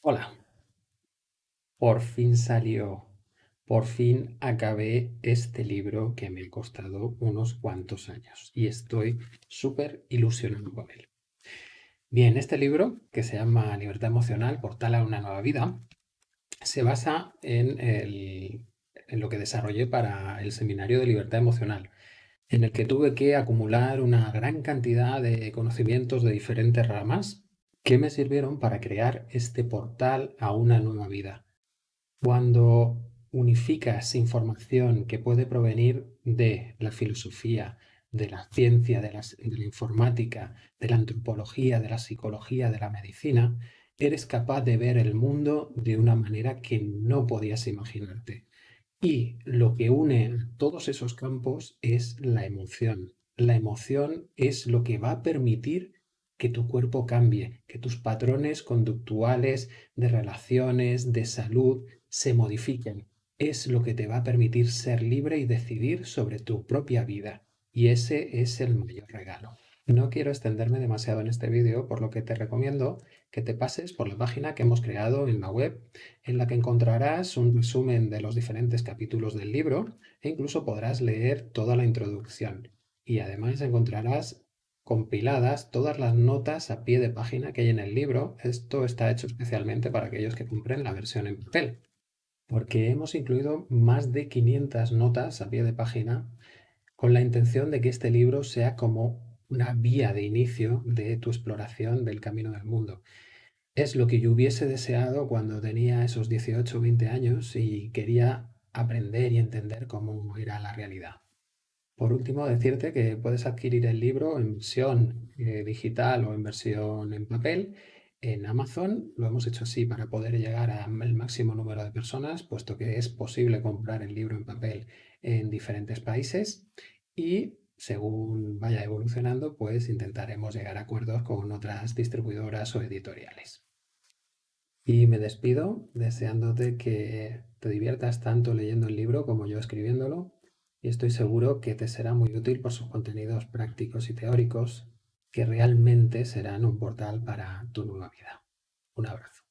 Hola, por fin salió, por fin acabé este libro que me ha costado unos cuantos años y estoy súper ilusionado con él. Bien, este libro, que se llama Libertad Emocional, Portal a una nueva vida, se basa en, en lo que desarrollé para el seminario de libertad emocional, en el que tuve que acumular una gran cantidad de conocimientos de diferentes ramas que me sirvieron para crear este portal a una nueva vida. Cuando unificas información que puede provenir de la filosofía, de la ciencia, de la, informática, de la antropología, de la psicología, de la medicina, eres capaz de ver el mundo de una manera que no podías imaginarte. Y lo que une todos esos campos es la emoción. La emoción es lo que va a permitir que tu cuerpo cambie, que tus patrones conductuales de relaciones, de salud, se modifiquen. Es lo que te va a permitir ser libre y decidir sobre tu propia vida. Y ese es el mayor regalo. No quiero extenderme demasiado en este vídeo, por lo que te recomiendo que te pases por la página que hemos creado en la web, en la que encontrarás un resumen de los diferentes capítulos del libro e incluso podrás leer toda la introducción. Y además encontrarás compiladas todas las notas a pie de página que hay en el libro. Esto está hecho especialmente para aquellos que compren la versión en papel, porque hemos incluido más de 500 notas a pie de página con la intención de que este libro sea como una vía de inicio de tu exploración del camino del mundo. Es lo que yo hubiese deseado cuando tenía esos 18 o 20 años y quería aprender y entender cómo era la realidad. Por último, decirte que puedes adquirir el libro en versión eh, digital o en versión en papel en Amazon. Lo hemos hecho así para poder llegar al máximo número de personas, puesto que es posible comprar el libro en papel en diferentes países. Y según vaya evolucionando, pues intentaremos llegar a acuerdos con otras distribuidoras o editoriales. Y me despido deseándote que te diviertas tanto leyendo el libro como yo escribiéndolo y estoy seguro que te será muy útil por sus contenidos prácticos y teóricos que realmente serán un portal para tu nueva vida. Un abrazo.